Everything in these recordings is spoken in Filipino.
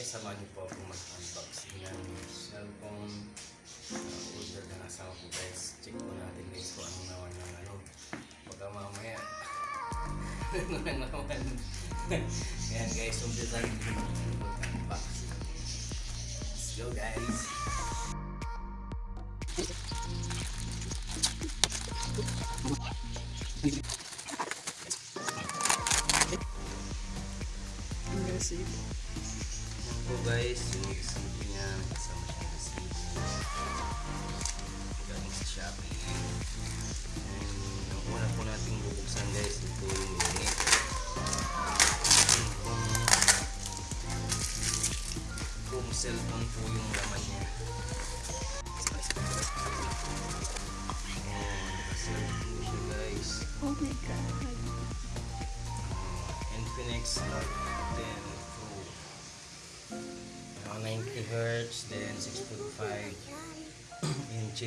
guys, samahan niyo po ako mag-unboxing ng cellphone uh, order ng asawa ko guys. Check po natin guys kung ano naman ng ano. Baka mamaya ano na naman. Ayan guys, umpisa natin mag-unboxing. Let's go guys!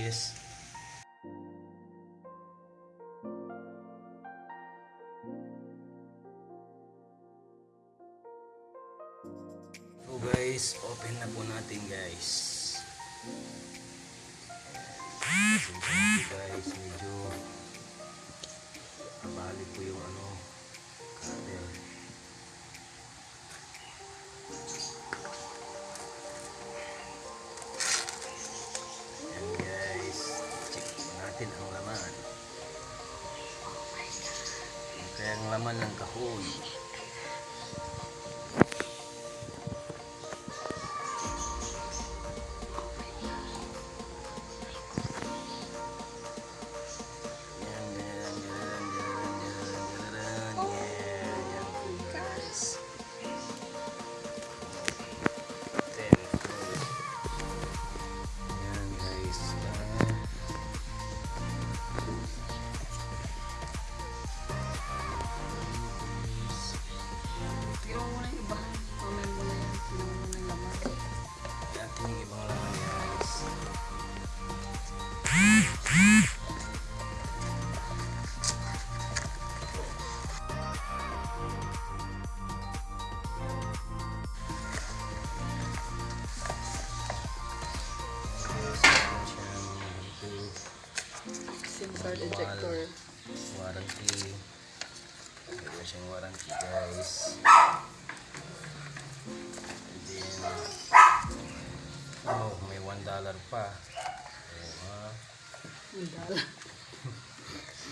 Inches. So guys, open na po natin guys. Po guys, medyo kabali po yung ano, holy Dala.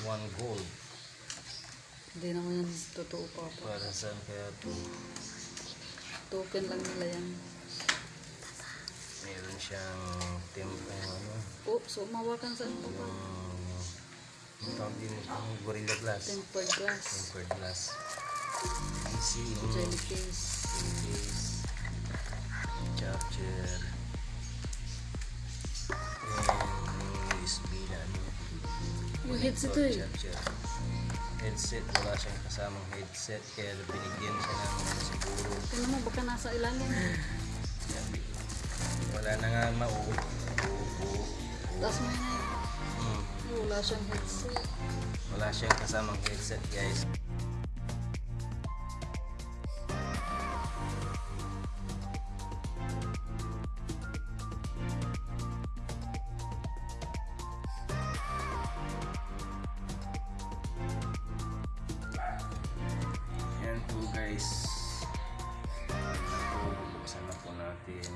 1 gold Hindi naman yan totoo pa pa. para saan kaya to Token lang nila yan. meron siyang tempo ano Oh, so mawakan saan pa pa? yung tawag din yung gorilla glass Tempered glass. tempered glass easy Jelly case. case, charger, headset connector, eh. Headset, wala siyang kasamang headset kaya binigyan siya ng ano, siguro. Tingnan mo, baka nasa ilalim. Wala na nga mauupo. Uupo. Tapos yun eh. Hmm. Wala siyang headset. Wala siyang kasamang headset guys. Yan po guys. Yan na po. Buksan na po natin.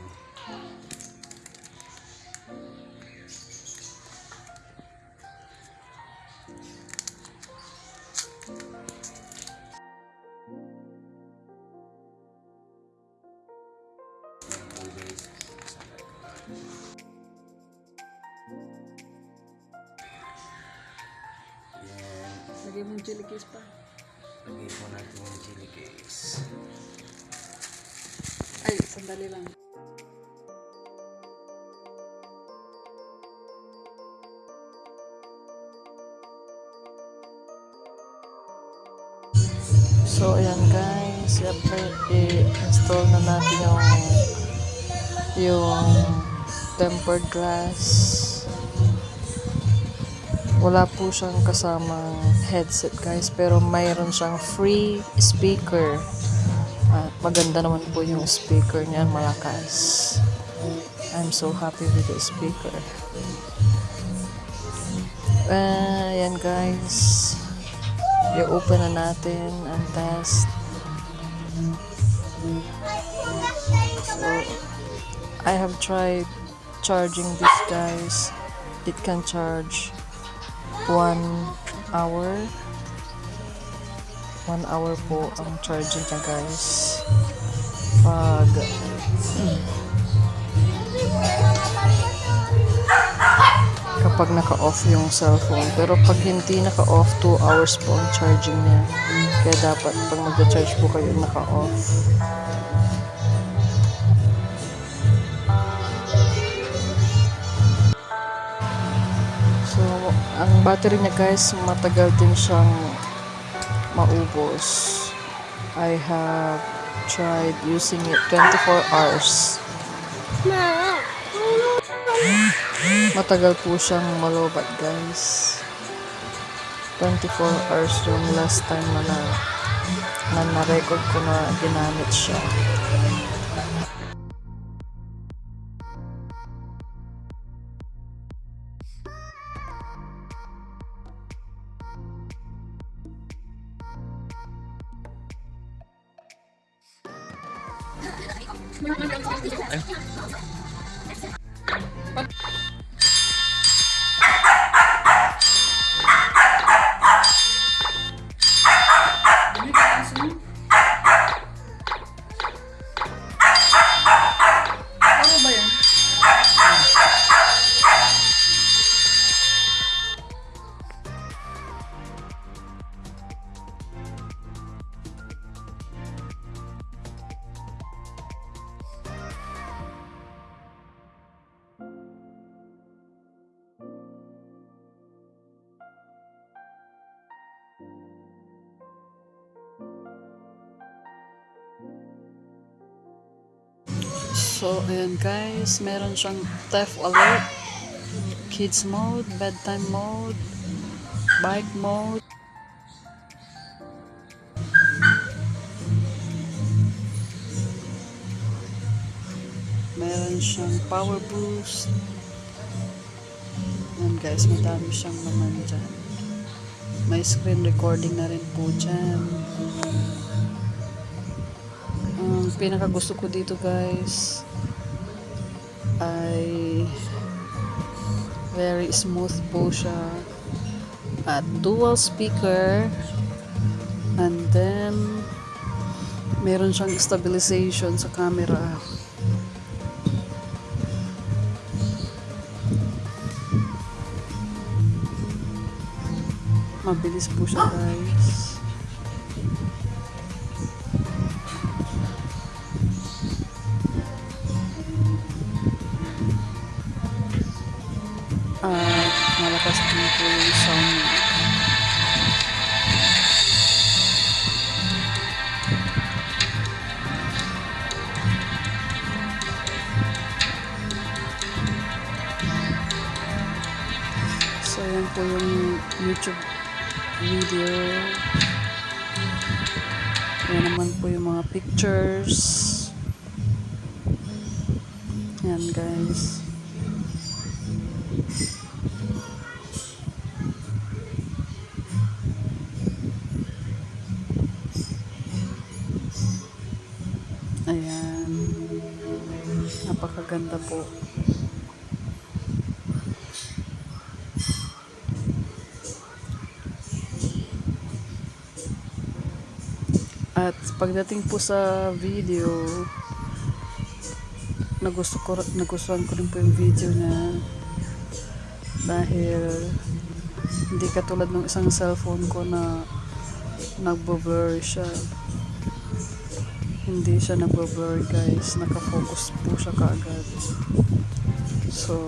Yan po guys. Buksan na po natin. Yan. Lagay mong jelly case pa. Lagay po natin yung chili case. Ay, sandali lang. So, ayan guys. Siyempre, i-install na natin yung yung tempered glass. Wala po siyang kasamang headset guys, pero mayroon siyang free speaker. At maganda naman po yung speaker niya, malakas. I'm so happy with the speaker. Ah, yan guys. I-open na natin ang test. So, I have tried charging this guys. It can charge one hour. One hour po ang charging niya guys. Pag kapag naka-off yung cellphone. Pero pag hindi naka-off, 2 hours po ang charging niya. Kaya dapat pag magda-charge po kayo, naka-off. Ang battery niya guys, matagal din siyang maubos. I have tried using it 24 hours. Matagal po siyang malobat guys. 24 hours yung last time na na, na na-record ko na ginamit siya. Ano So, ayan guys, meron siyang theft alert, kids mode, bedtime mode, bike mode. Meron siyang power boost. Ayan guys, madami siyang naman dyan. May screen recording na rin po dyan. Ang pinaka gusto ko dito guys ay very smooth po siya. At dual speaker. And then meron siyang stabilization sa camera. Mabilis po siya guys pictures. Yan guys. Ayan. Napakaganda po. At pagdating po sa video, nagusto ko, nagustuhan ko rin po yung video niya. Dahil hindi katulad ng isang cellphone ko na nagbo-blur siya. Hindi siya nagbo-blur guys. Nakafocus po siya kaagad. So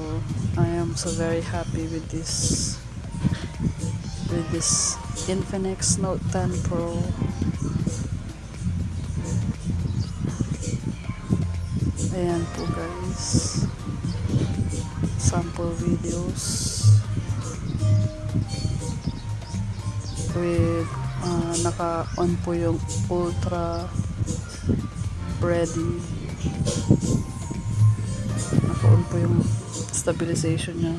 I am so very happy with this with this Infinix Note 10 Pro ayan po guys sample videos with uh, naka on po yung ultra ready. Naka-on po yung stabilization niya.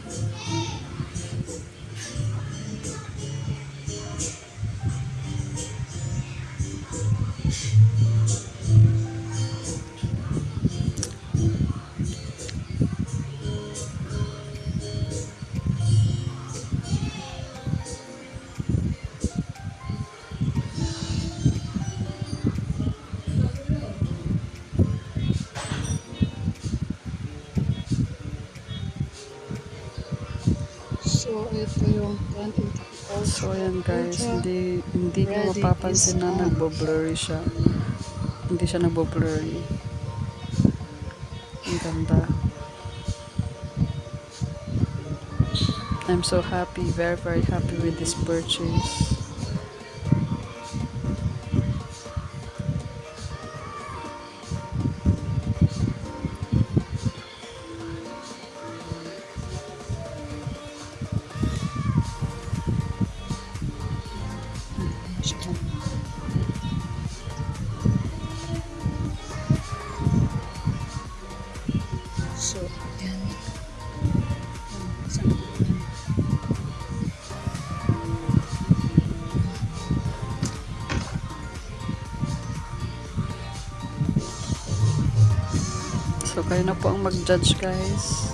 Ito yung So ayan guys, hindi hindi Ready mapapansin na nagbo-blurry siya. Hindi siya nagbo-blurry. Ang ganda. I'm so happy, very very happy with this purchase. Kayo na po ang mag-judge guys.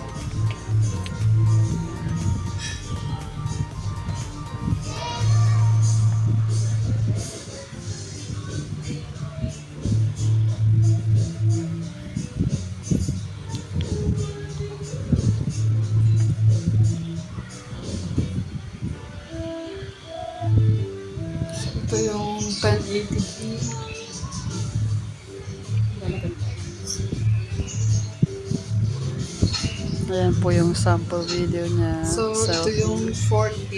Ayan po yung sample video niya. So, ito yung 4K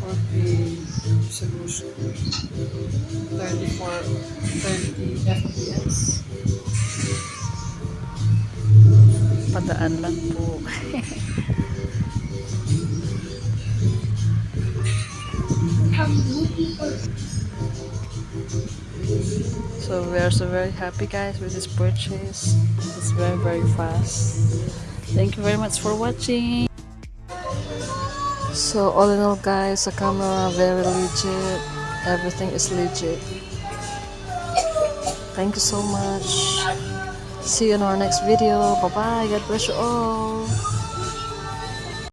4K resolution. 34 30 FPS. padaan lang po. So we are so very happy guys with this purchase. It's very very fast. Thank you very much for watching. So all in all guys, the camera very legit. Everything is legit. Thank you so much. See you in our next video. Bye bye. God bless you all.